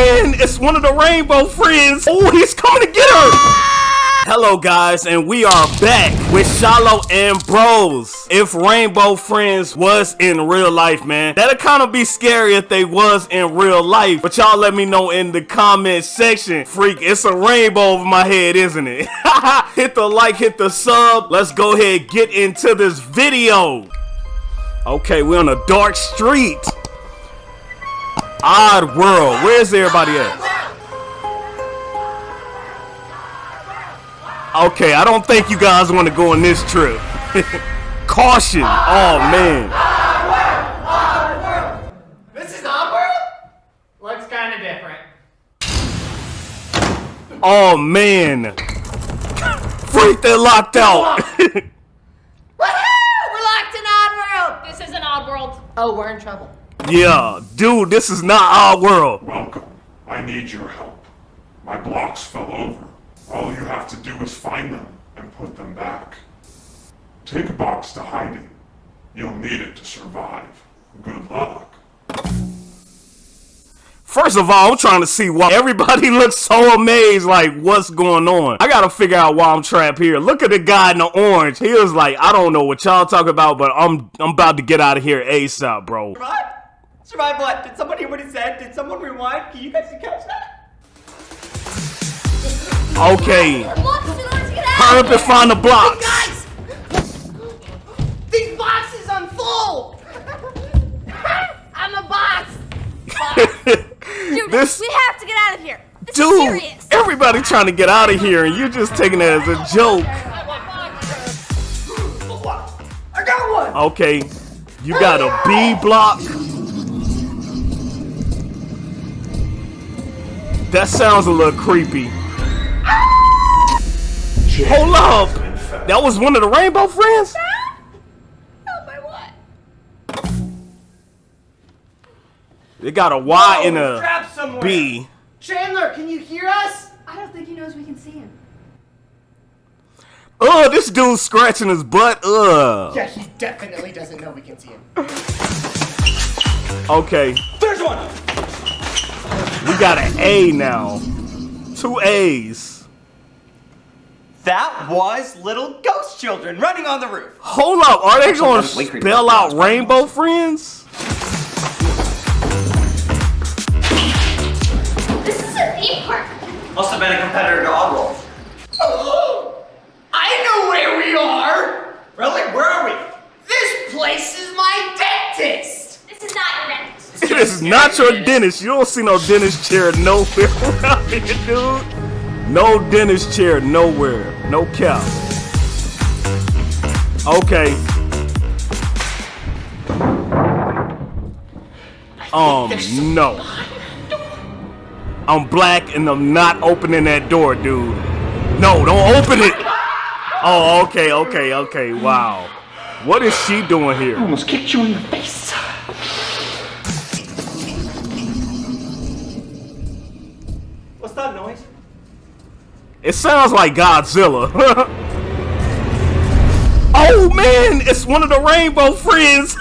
it's one of the rainbow friends. Oh, he's coming to get her. Hello guys, and we are back with Shiloh and Bros. If Rainbow Friends was in real life, man, that'd kind of be scary if they was in real life. But y'all let me know in the comment section. Freak, it's a rainbow over my head, isn't it? hit the like, hit the sub. Let's go ahead get into this video. Okay, we're on a dark street. Odd world. Where's everybody at? Okay, I don't think you guys want to go on this trip. Caution. Oh, man. Odd world. Odd world. This is Oddworld? Looks kind of different. Oh, man. Freak, they're locked out. Woohoo! We're locked in Oddworld! This is an odd world. Oh, we're in trouble. Yeah, dude, this is not our world. Welcome. I need your help. My blocks fell over. All you have to do is find them and put them back. Take a box to hide in. You'll need it to survive. Good luck. First of all, I'm trying to see why everybody looks so amazed, like, what's going on? I gotta figure out why I'm trapped here. Look at the guy in the orange. He was like, I don't know what y'all talk about, but I'm I'm about to get out of here ASAP, bro. Survive? Survive what? Did someone hear what he said? Did someone rewind? Can you guys catch that? Okay. Blocks in order to get Hurry out! up and find the blocks. Guys! These boxes are full! I'm a box! Dude, This- we have to get out of here. This Dude, everybody trying to get out of here, and you're just taking it as a joke. I got one! Okay, you got a B block. That sounds a little creepy. Hold up! That was one of the Rainbow Friends? Oh, my what? They got a Y and Oh, a trapped somewhere. B. Chandler, can you hear us? I don't think he knows we can see him. Ugh, this dude's scratching his butt. Ugh. Yeah, he definitely doesn't know we can see him. Okay, There's one! We got an A now. Two A's. That was little ghost children running on the roof. Hold up, are they going to spell out Rainbow Friends? This is a theme park. Must have been a competitor to Oddworld. Oh, I know where we are! Really? Where are we? This place is my dentist! This is not your dentist. It is not your dentist. You don't see no dentist chair nowhere around here, dude. No dentist chair nowhere. No cap. Okay. Um, no. I'm black and I'm not opening that door, dude. No, don't open it. Oh, okay, okay, okay. Wow. What is she doing here? Almost kicked you in the face. It sounds like Godzilla. oh man, it's one of the Rainbow Friends.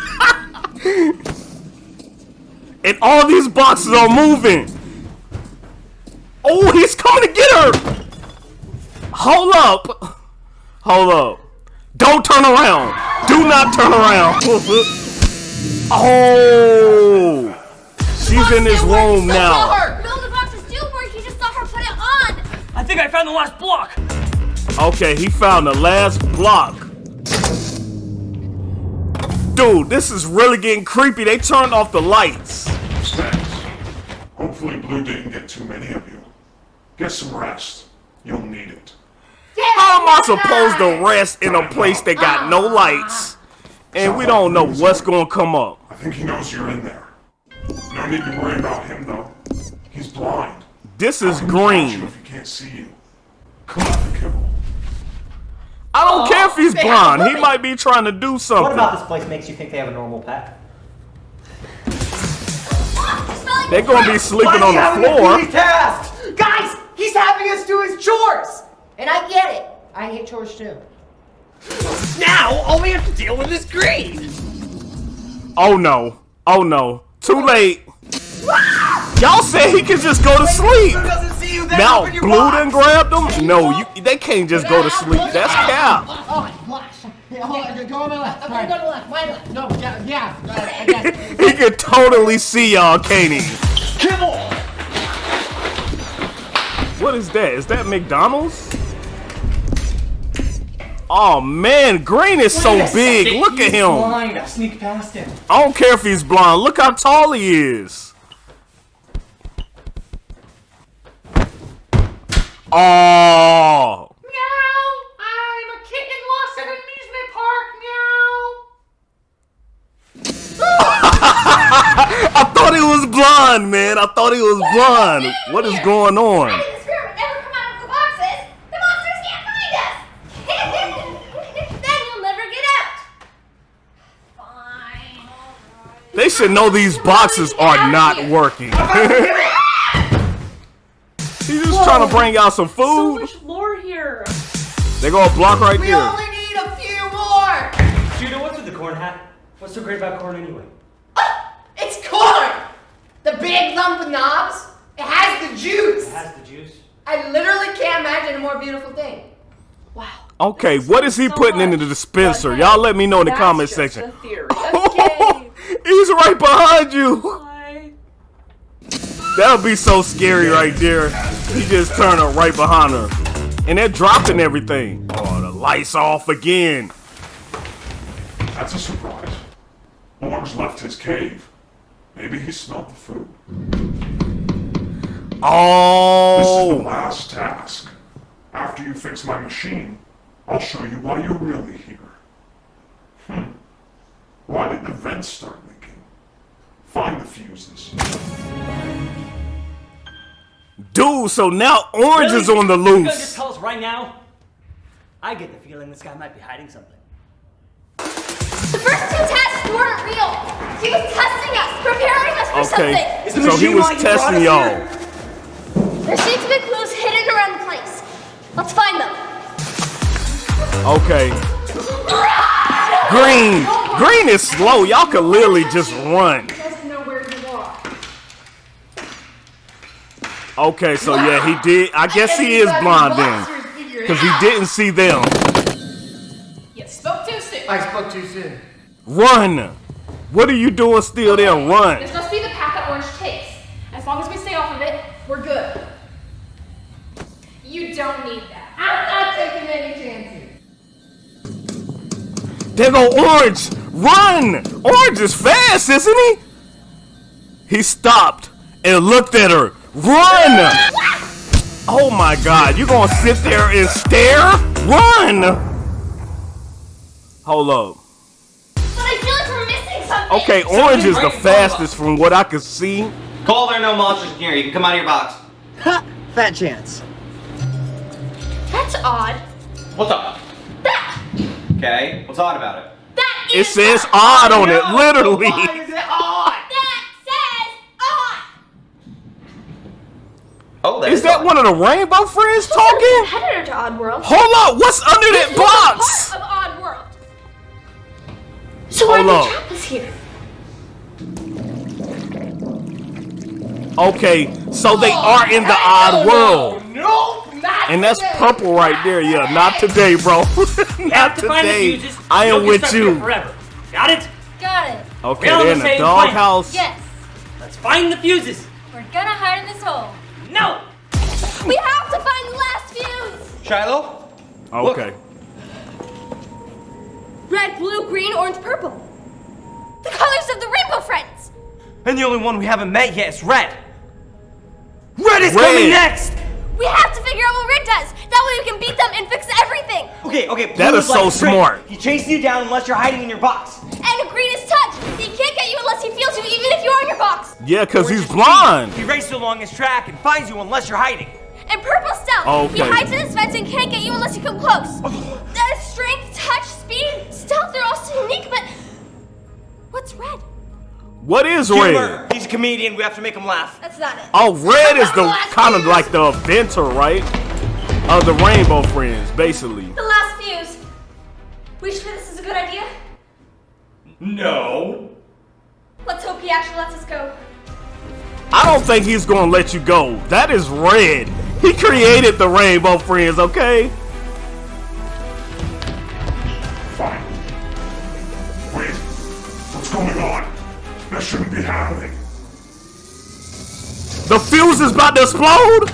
and all these boxes are moving. Oh, he's coming to get her. Hold up. Hold up. Don't turn around. Do not turn around. oh. She's in this room now. Think I found the last block. Okay, he found the last block. Dude, this is really getting creepy. They turned off the lights. Thanks. Hopefully Blue didn't get too many of you. Get some rest. You'll need it. How am I supposed to rest in a place that got no lights? And we don't know what's gonna come up. I think he knows you're in there. No need to worry about him though. He's blind. This is How can you green. if he can't see you. Collect the kibble. I don't care if he's they blind. He might be trying to do something. What something. about this place makes you think they have a normal pet? They're gonna be sleeping on is he having the a floor. daily task? Guys, he's having us do his chores. And I get it. I hate chores too. Now all we have to deal with is green. Oh no. Oh no. Too late. Y'all said he could just go to sleep. Who doesn't see you then Now Blue box? done grabbed him. No, you they can't just go to sleep. That's cap. Oh, gosh. Hey, hold on, go on my left. I'm go to the left, my left. No, yeah, yeah. I got. He can totally see y'all, can't he? What is that? Is that McDonald's? Oh man, Green is so big. Look at him. Blind. I sneak past him. I don't care if he's blind. Look how tall he is. Oh. Meow. I'm a kitten lost at an amusement park. Meow. I thought he was blind, man. I thought he was blind. What is going on? How did the spirit never come out of the boxes? The monsters can't find us! then you'll never get out! Fine. They should know these boxes are not working. He's just trying to bring y'all some food. So food. much lore here. They go a block right We there. only need a few more! Judah, what's with the corn hat? What's so great about corn anyway? Uh, it's corn! The big lump of knobs. It has the juice. It has the juice. I literally can't imagine a more beautiful thing. Wow. Okay, what is he So putting into the dispenser? Y'all let me know in the that's comment just section. A theory. Okay. He's right behind you. That would be so scary right there. He just turned up right behind her. And they're dropping everything. Oh, the lights off again. That's a surprise. Orange left his cave. Maybe he smelled the food. Oh! This is the Oh. last task. After you fix my machine, I'll show you why you're really here. Hmm. Why did the vents start leaking? Find the fuses. Dude, so now Orange is on the loose. You gonna just loose. tell us right now? I get the feeling this guy might be hiding something. The first two tests weren't real! He was testing us, preparing us for Okay, something! the so he was testing y'all. There seem to be clues hidden around the place. Let's find them. Okay. Green. Green is slow. Y'all could literally just run. doesn't know where you are. Okay, so yeah, he did. I guess he is blind then. Because he didn't see them. You spoke too soon. I spoke too soon. Run. What are you doing still there? Run. This must be the path that Orange takes. As long as we stay off of it, we're good. You don't need that. I'm not taking any chances. There go Orange. Run. Orange is fast, isn't he? He stopped and looked at her. Run. Oh my god, you gonna sit there and stare? Run. Hold up. But I like we're missing something. Okay, Orange is the fastest from what I can see. Call there are no monsters in here. You can come out of your box. Fat chance. That's odd. What's up? That, Okay. What's odd about it? that It is says odd on it, literally. Why is it odd? That says odd. Oh, Is that one of the Rainbow Friends talking? Competitor to Oddworld. Hold on. what's under that box? Part of Oddworld. So why Hold did up. they trap us here? Okay, so they oh, are in the odd world. Nope, not And that's today. purple right there. Yeah, not today, bro. We not have to find the today. fuses. I am with you. Forever. Got it? Got it. Okay, We're they're in the same doghouse. Yes. Let's find the fuses. We're gonna hide in this hole. No! We have to find the last fuse. Shiloh? Okay. Red, blue, green, orange, purple. The colors of the rainbow friends. And the only one we haven't met yet is Red. Red is Red. coming next! We have to figure out what Red does. That way we can beat them and fix everything. Okay, okay. That blue is so a string. smart. He chases you down unless you're hiding in your box. And green is touch. He can't get you unless he feels you, even if you're in your box. Yeah, because he's blind. speed. He races along his track and finds you unless you're hiding. And purple stealth. Oh, he hides in his vents and can't get you unless you come close. Oh. That is strength, touch, speed, stealth. They're all so unique, but what's red? What is Humor. red? He's a comedian. We have to make him laugh. That's not it. Oh, red is the kind of like the inventor, right? Of the Rainbow Friends, basically. The last fuse. We sure this is a good idea? No. Let's hope he actually lets us go. I don't think he's gonna let you go. That is red. He created the Rainbow Friends, okay? Fine. Wait. What's going on? That shouldn't be happening. The fuse is about to explode!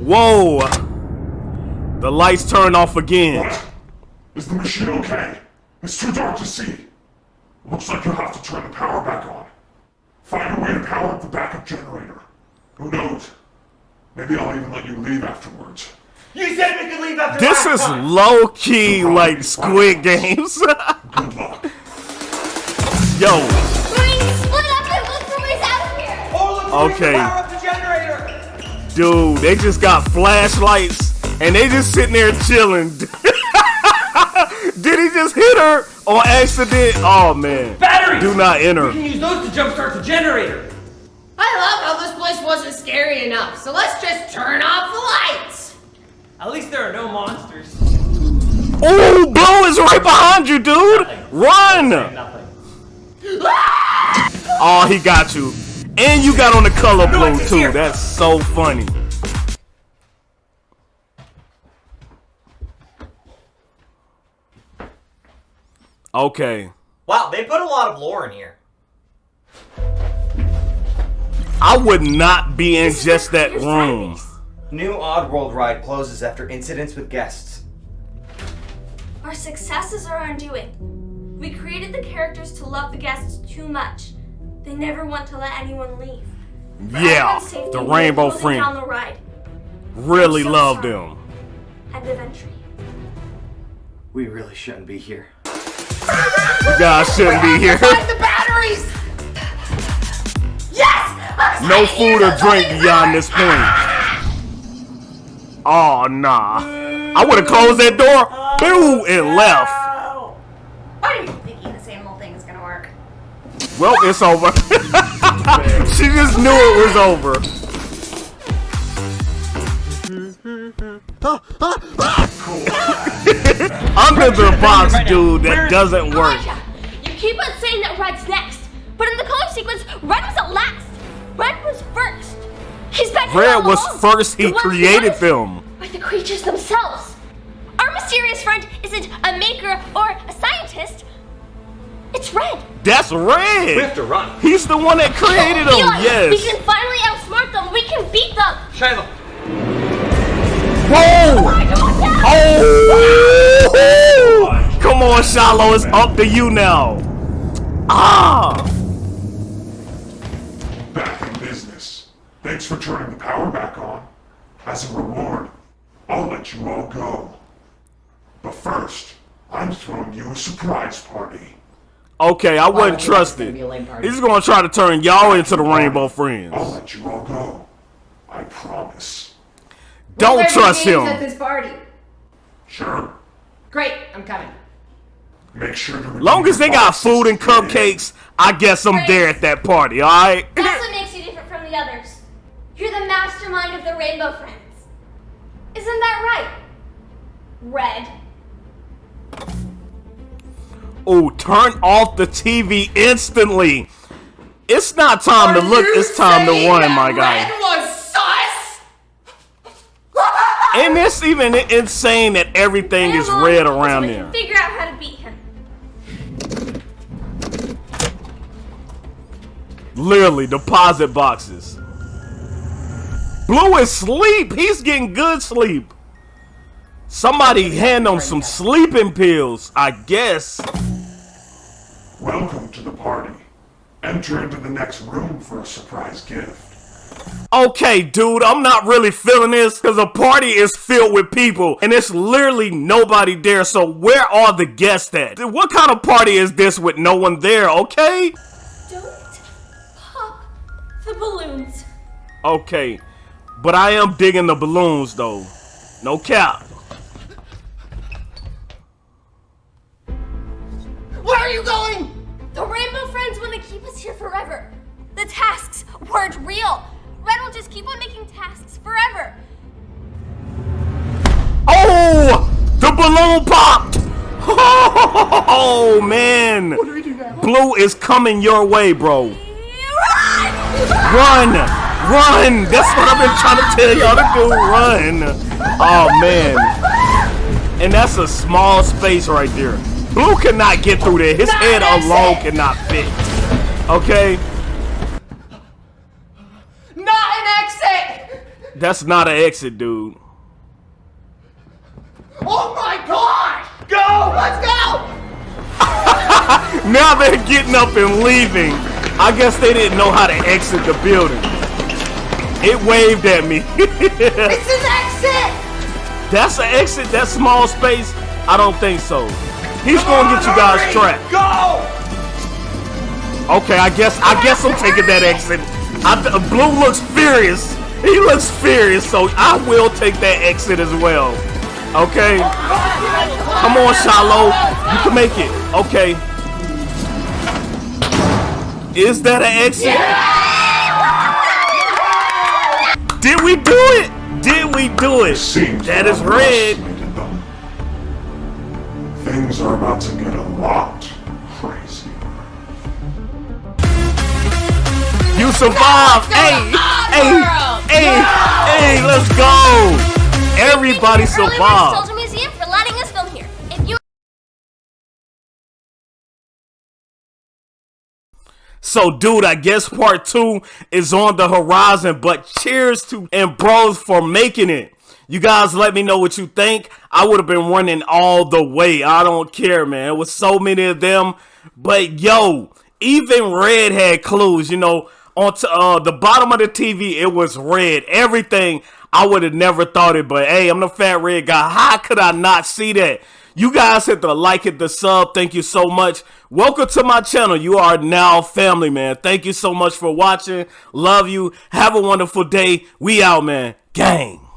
Whoa. The lights turn off again. What? Is the machine okay? It's too dark to see. Looks like you'll have to turn the power back on. Find a way to power up the backup generator. Who knows? Maybe I'll even let you leave afterwards. You said we could leave after This is time. low key like Squid Games. Good luck. Yo, Green, split up and look for ways out of here. Or look for ways to Okay. power up the generator. dude, they just got flashlights and they just sitting there chilling. Did he just hit her on accident? Oh man. Batteries! Do not enter. We can use those to jumpstart the generator. Scary enough, so let's just turn off the lights. At least there are no monsters. Oh, Blue is right behind you, dude. Run. Nothing. Ah! Oh, he got you. And you got on the color blue too. here. That's so funny. Okay. Wow, they put a lot of lore in here. I would not be in just that room. Saturdays. New Oddworld ride closes after incidents with guests. Our successes are our undoing. We created the characters to love the guests too much. They never want to let anyone leave. For Yeah, safety, the Rainbow closing down the ride. Really I'm so loved sorry. him. End of entry. We really shouldn't be here. You guys shouldn't be here. Find the batteries! No food or drink beyond this point. Oh nah. I would have closed that door, boo, and left. Why are you thinking this animal thing is gonna work? Well, it's over. she just knew it was over. Under the box, dude, that doesn't work. You keep on saying that Red's next, but in the color sequence, Red was at last. Red was first. He's been Red all was along. first, he The created wanted them. By the creatures themselves. Our mysterious friend isn't a maker or a scientist. It's Red. That's Red. We have to run. He's the one that created them, Eli, We can finally outsmart them. We can beat them. Shiloh, Whoa! Elijah, watch out! Oh! Come on, Shiloh, it's up to you now. Ah! Thanks for turning the power back on. As a reward, I'll let you all go. But first, I'm throwing you a surprise party. Okay, I wasn't trusted. be a. He's gonna try to turn y'all into the Rainbow Friends. I'll let you all go. I promise. Don't Will there be trust games At him. this party. Sure. Great, I'm coming. Make sure to Long as they got food and cupcakes, I guess I'm there at that party, alright? That's what makes you different from the others. You're the mastermind of the Rainbow Friends. Isn't that right? Red. Oh, turn off the TV instantly. It's not time to look, it's time to that my guy. Red was sus? And it's even insane that everything is red around we there. figure out how to beat him. Literally, deposit boxes. Blue is sleep. He's getting good sleep. Somebody hand him some sleeping pills, I guess. Welcome to the party. Enter into the next room for a surprise gift. Okay, dude, I'm not really feeling this because the party is filled with people and it's literally nobody there. So where are the guests at? What kind of party is this with no one there? Okay, Don't pop the balloons. okay, but I am digging the balloons though. No cap. Where are you going? The Rainbow Friends want to keep us here forever. The tasks weren't real. Red will just keep on making tasks forever. Oh, the balloon popped. Oh man, What do we do now? Blue is coming your way, bro. Run! Run! Run! That's what I've been trying to tell y'all to do. Run! Oh man. And that's a small space right there. Blue cannot get through there. His Not head alone cannot fit. Okay? Not an exit! That's not an exit, dude. Oh my god! Go! Let's go! Now they're getting up and leaving. I guess they didn't know how to exit the building. It waved at me. It's an exit! That's an exit, that small space? I don't think so. He's gonna get you guys trapped. Go! Okay, I guess I guess I'm taking that exit. I, Blue looks furious. He looks furious, so I will take that exit as well. Okay. Come on, Shiloh. You can make it. Okay. Is that an exit? Did we do it? Did we do it? Seems That I is red. them. Things are about to get a lot crazy. You survived. Hey, hey, hey, hey, let's go. Everybody survived. So, dude, I guess part two is on the horizon, but cheers to and bros for making it. You guys let me know what you think. I would have been running all the way. I don't care, man. It was so many of them. But yo, even Red had clues, you know, on t- uh, the bottom of the TV, it was red. Everything, I would have never thought it. But hey, I'm the fat red guy. How could I not see that? You guys hit the like, hit the sub. Thank you so much. Welcome to my channel. You are now family, man. Thank you so much for watching. Love you. Have a wonderful day. We out, man. Gang.